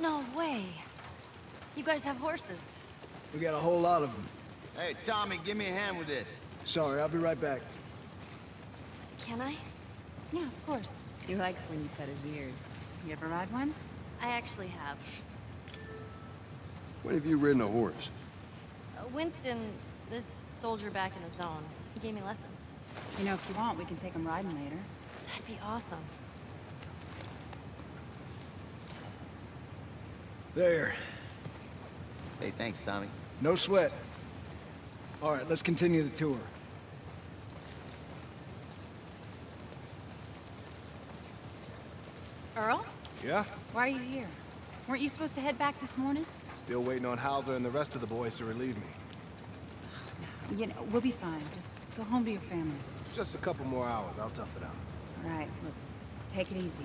No way. You guys have horses. We got a whole lot of them. Hey, Tommy, give me a hand with this. Sorry, I'll be right back. Can I? Yeah, of course. He likes when you pet his ears. You ever ride one? I actually have. When have you ridden a horse? Uh, Winston, this soldier back in the zone, he gave me lessons. You know, if you want, we can take him riding later. That'd be awesome. There. Hey, thanks, Tommy. No sweat. All right, let's continue the tour. Earl? Yeah? Why are you here? Weren't you supposed to head back this morning? Still waiting on Hauser and the rest of the boys to relieve me. You know, we'll be fine. Just go home to your family. It's just a couple more hours. I'll tough it out. All right, look, take it easy.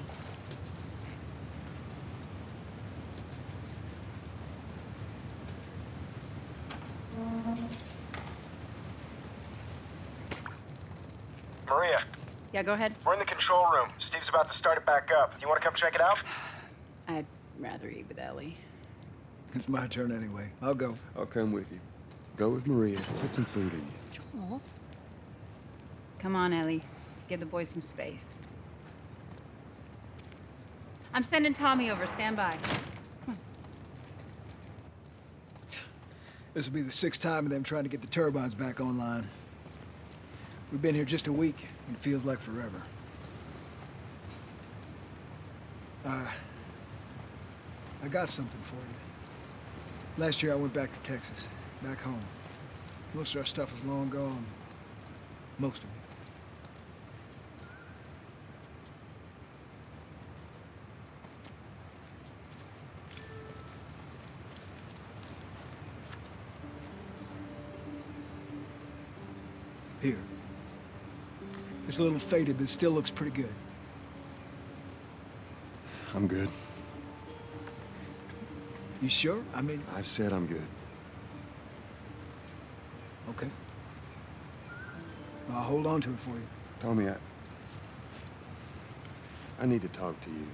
Maria, Yeah, go ahead. we're in the control room. Steve's about to start it back up. You want to come check it out? I'd rather eat with Ellie. It's my turn anyway. I'll go. I'll come with you. Go with Maria. Put some food in you. Joel? Come on, Ellie. Let's give the boys some space. I'm sending Tommy over. Stand by. This will be the sixth time of them trying to get the turbines back online. We've been here just a week, and it feels like forever. Uh, I got something for you. Last year I went back to Texas, back home. Most of our stuff is long gone. Most of it. Here. It's a little faded, but it still looks pretty good. I'm good. You sure? I mean, I've said I'm good. okay. I'll hold on to it for you. Tommy, I... I need to talk to you.